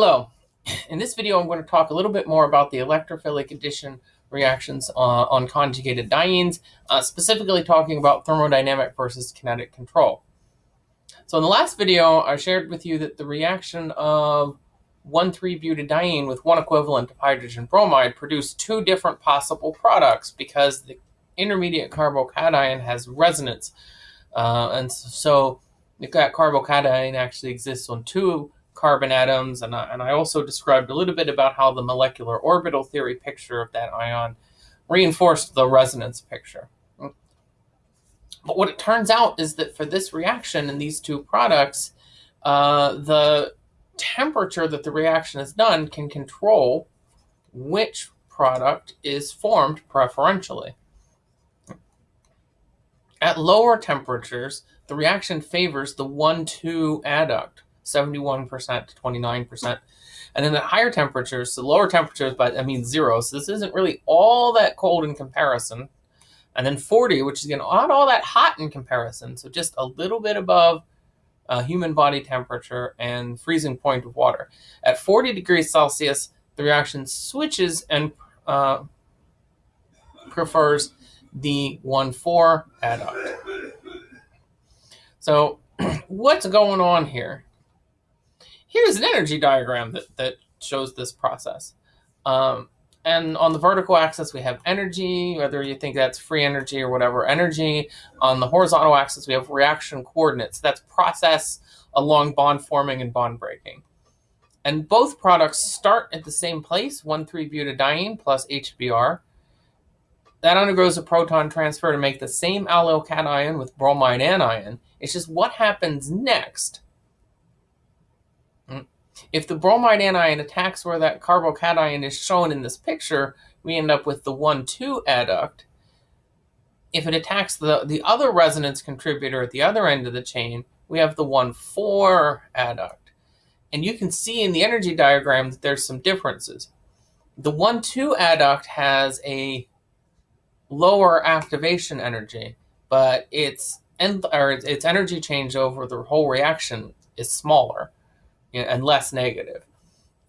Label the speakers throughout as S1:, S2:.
S1: Hello. In this video, I'm going to talk a little bit more about the electrophilic addition reactions uh, on conjugated dienes, uh, specifically talking about thermodynamic versus kinetic control. So in the last video, I shared with you that the reaction of 1,3-butadiene with one equivalent of hydrogen bromide produced two different possible products because the intermediate carbocation has resonance. Uh, and so that carbocation actually exists on two carbon atoms. And I, and I also described a little bit about how the molecular orbital theory picture of that ion reinforced the resonance picture. But what it turns out is that for this reaction in these two products, uh, the temperature that the reaction is done can control which product is formed preferentially. At lower temperatures, the reaction favors the 1,2 adduct, 71% to 29%. And then at higher temperatures, so lower temperatures, but I mean zero, so this isn't really all that cold in comparison. And then 40, which is again not all that hot in comparison, so just a little bit above uh, human body temperature and freezing point of water. At 40 degrees Celsius, the reaction switches and uh, prefers the 1,4 adduct. So what's going on here? Here's an energy diagram that, that shows this process. Um, and on the vertical axis, we have energy, whether you think that's free energy or whatever energy. On the horizontal axis, we have reaction coordinates. That's process along bond forming and bond breaking. And both products start at the same place, 1,3-butadiene plus HBr. That undergoes a proton transfer to make the same allyl cation with bromide anion. It's just what happens next. If the bromide anion attacks where that carbocation is shown in this picture, we end up with the 1,2 adduct. If it attacks the, the other resonance contributor at the other end of the chain, we have the 1,4 adduct. And you can see in the energy diagram that there's some differences. The 1,2 adduct has a lower activation energy, but its or its energy change over the whole reaction is smaller and less negative.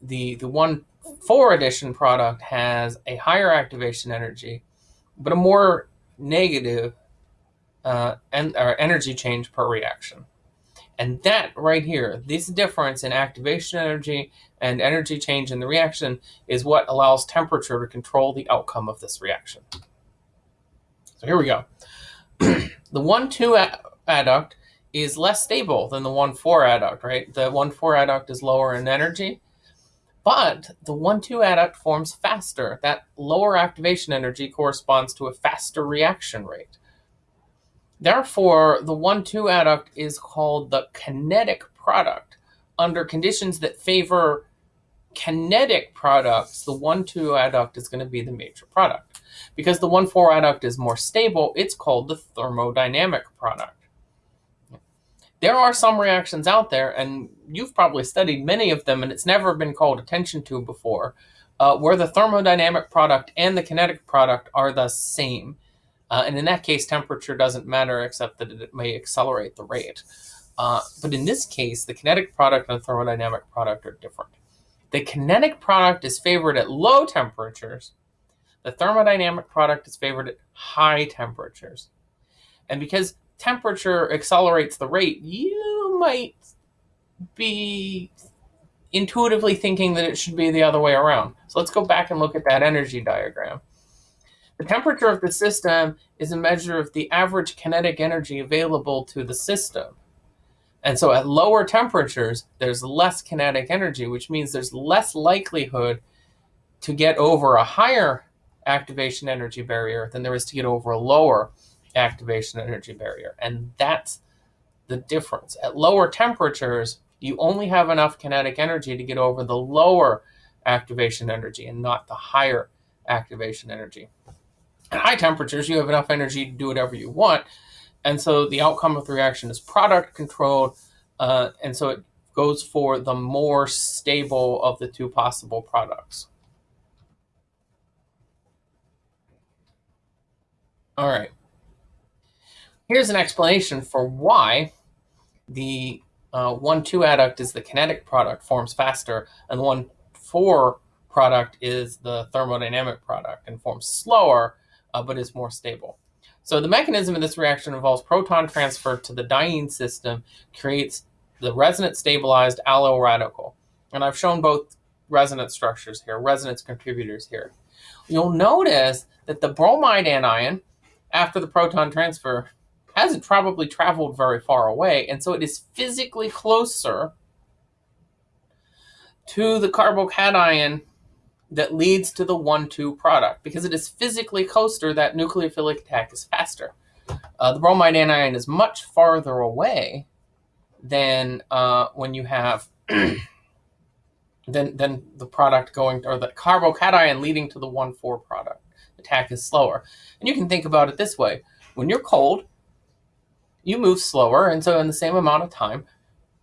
S1: The the one four addition product has a higher activation energy, but a more negative uh, and or energy change per reaction. And that right here, this difference in activation energy and energy change in the reaction is what allows temperature to control the outcome of this reaction. So here we go. the 1,2 adduct is less stable than the 1-4 adduct, right? The 1-4 adduct is lower in energy, but the 1-2 adduct forms faster. That lower activation energy corresponds to a faster reaction rate. Therefore, the 1-2 adduct is called the kinetic product. Under conditions that favor kinetic products, the 1-2 adduct is going to be the major product. Because the 1-4 adduct is more stable, it's called the thermodynamic product. There are some reactions out there, and you've probably studied many of them, and it's never been called attention to before, uh, where the thermodynamic product and the kinetic product are the same. Uh, and in that case, temperature doesn't matter except that it may accelerate the rate. Uh, but in this case, the kinetic product and the thermodynamic product are different. The kinetic product is favored at low temperatures, the thermodynamic product is favored at high temperatures. And because temperature accelerates the rate, you might be intuitively thinking that it should be the other way around. So let's go back and look at that energy diagram. The temperature of the system is a measure of the average kinetic energy available to the system. And so at lower temperatures, there's less kinetic energy, which means there's less likelihood to get over a higher activation energy barrier than there is to get over a lower activation energy barrier. And that's the difference. At lower temperatures, you only have enough kinetic energy to get over the lower activation energy and not the higher activation energy. At high temperatures, you have enough energy to do whatever you want. And so the outcome of the reaction is product controlled. Uh, and so it goes for the more stable of the two possible products. All right. Here's an explanation for why the uh, 1 2 adduct is the kinetic product, forms faster, and the 1 4 product is the thermodynamic product and forms slower, uh, but is more stable. So the mechanism of this reaction involves proton transfer to the diene system, creates the resonance stabilized allyl radical. And I've shown both resonance structures here, resonance contributors here. You'll notice that the bromide anion, after the proton transfer, hasn't probably traveled very far away, and so it is physically closer to the carbocation that leads to the 1-2 product. Because it is physically closer, that nucleophilic attack is faster. Uh, the bromide anion is much farther away than uh, when you have than, than the product going, or the carbocation leading to the 1-4 product. Attack is slower. And you can think about it this way. When you're cold, you move slower, and so in the same amount of time,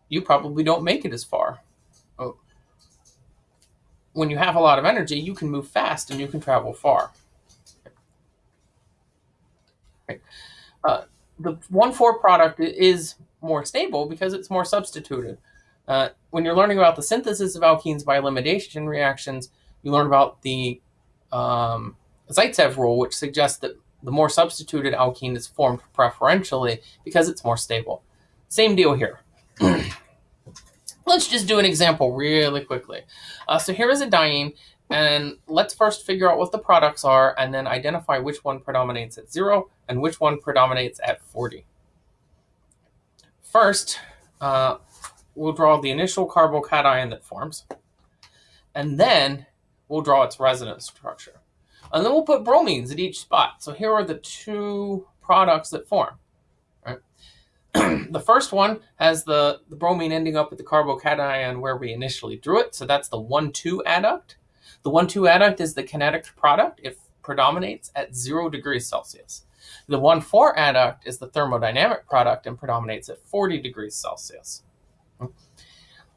S1: you probably don't make it as far. Oh. When you have a lot of energy, you can move fast and you can travel far. Uh, the 1,4 product is more stable because it's more substituted. Uh, when you're learning about the synthesis of alkenes by elimination reactions, you learn about the um, Zaitsev rule, which suggests that the more substituted alkene is formed preferentially because it's more stable. Same deal here. let's just do an example really quickly. Uh, so here is a diene, and let's first figure out what the products are and then identify which one predominates at 0 and which one predominates at 40. First, uh, we'll draw the initial carbocation that forms, and then we'll draw its resonance structure. And then we'll put bromines at each spot. So here are the two products that form. Right? the first one has the, the bromine ending up at the carbocation where we initially drew it. So that's the 1-2 adduct. The 1-2 adduct is the kinetic product. It predominates at 0 degrees Celsius. The 1-4 adduct is the thermodynamic product and predominates at 40 degrees Celsius.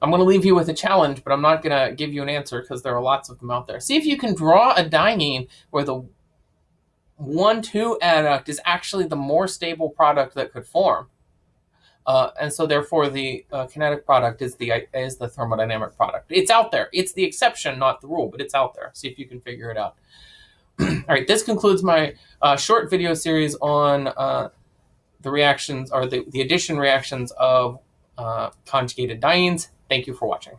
S1: I'm going to leave you with a challenge, but I'm not going to give you an answer because there are lots of them out there. See if you can draw a diene where the 1-2 adduct is actually the more stable product that could form. Uh, and so therefore the uh, kinetic product is the is the thermodynamic product. It's out there. It's the exception, not the rule, but it's out there. See if you can figure it out. All right, this concludes my uh, short video series on uh, the reactions or the, the addition reactions of uh, conjugated dienes. Thank you for watching.